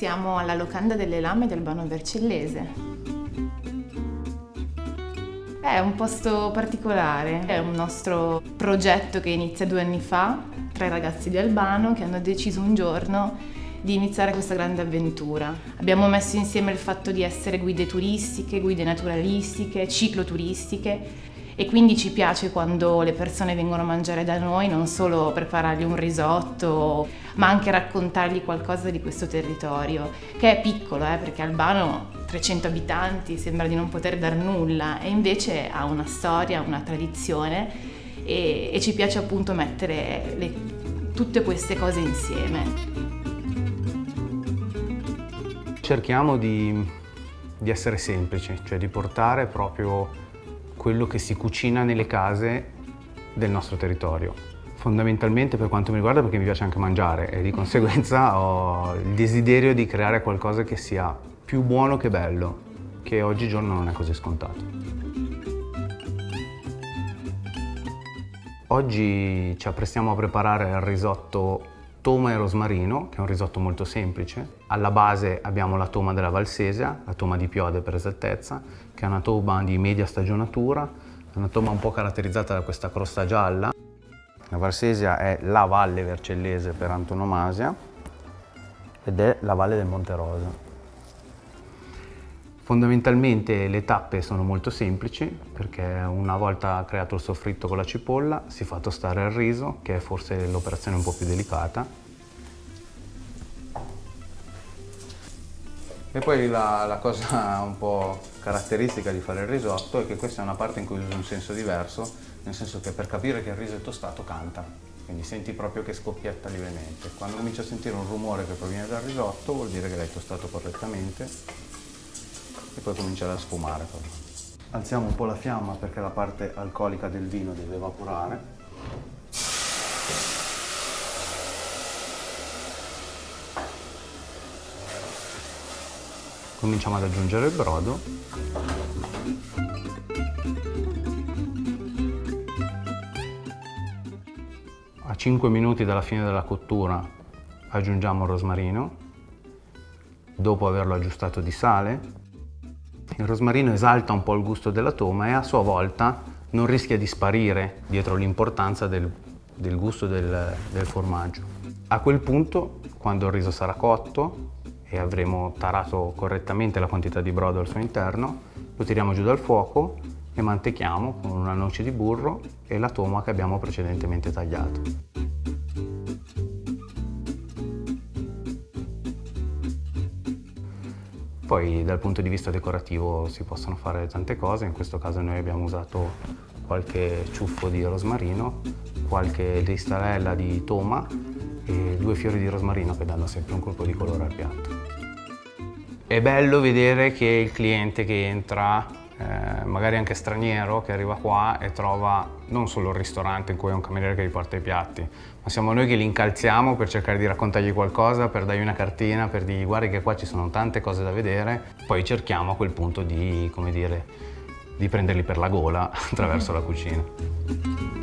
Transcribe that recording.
Siamo alla locanda delle lame del Bano Vercellese. È un posto particolare, è un nostro progetto che inizia due anni fa tra i ragazzi di Albano che hanno deciso un giorno di iniziare questa grande avventura. Abbiamo messo insieme il fatto di essere guide turistiche, guide naturalistiche, cicloturistiche e quindi ci piace quando le persone vengono a mangiare da noi non solo preparargli un risotto ma anche raccontargli qualcosa di questo territorio che è piccolo eh, perché Albano 300 abitanti sembra di non poter dar nulla e invece ha una storia, una tradizione e, e ci piace appunto mettere le, tutte queste cose insieme. Cerchiamo di, di essere semplici, cioè di portare proprio quello che si cucina nelle case del nostro territorio. Fondamentalmente per quanto mi riguarda perché mi piace anche mangiare e di conseguenza ho il desiderio di creare qualcosa che sia più buono che bello, che oggigiorno non è così scontato. Oggi ci apprestiamo a preparare il risotto toma e rosmarino, che è un risotto molto semplice. Alla base abbiamo la toma della Valsesia, la toma di Piode per esattezza, che è una toma di media stagionatura, una toma un po' caratterizzata da questa crosta gialla. La Valsesia è la valle vercellese per antonomasia ed è la valle del Monte Rosa. Fondamentalmente le tappe sono molto semplici perché una volta creato il soffritto con la cipolla si fa tostare il riso che è forse l'operazione un po' più delicata. E poi la, la, cosa un po' caratteristica di fare il risotto è che questa è una parte in cui uso un senso diverso, nel senso che per capire che il riso è tostato canta, quindi senti proprio che scoppietta lievemente. Quando cominci a sentire un rumore che proviene dal risotto vuol dire che l'hai tostato correttamente e poi cominciare a sfumare. Alziamo un po' la fiamma perché la parte alcolica del vino deve evaporare. Cominciamo ad aggiungere il brodo. A 5 minuti dalla fine della cottura aggiungiamo il rosmarino, dopo averlo aggiustato di sale il rosmarino esalta un po' il gusto della toma e a sua volta non rischia di sparire dietro l'importanza del, del, gusto del, del formaggio. A quel punto, quando il riso sarà cotto e avremo tarato correttamente la quantità di brodo al suo interno, lo tiriamo giù dal fuoco e mantechiamo con una noce di burro e la toma che abbiamo precedentemente tagliato. Poi dal punto di vista decorativo si possono fare tante cose, in questo caso noi abbiamo usato qualche ciuffo di rosmarino, qualche listarella di toma e due fiori di rosmarino che danno sempre un colpo di colore al piatto. È bello vedere che il cliente che entra eh, magari anche straniero che arriva qua e trova non solo il ristorante in cui è un cameriere che gli porta i piatti, ma siamo noi che li incalziamo per cercare di raccontargli qualcosa, per dargli una cartina, per dirgli guarda che qua ci sono tante cose da vedere, poi cerchiamo a quel punto di, come dire, di prenderli per la gola attraverso la cucina.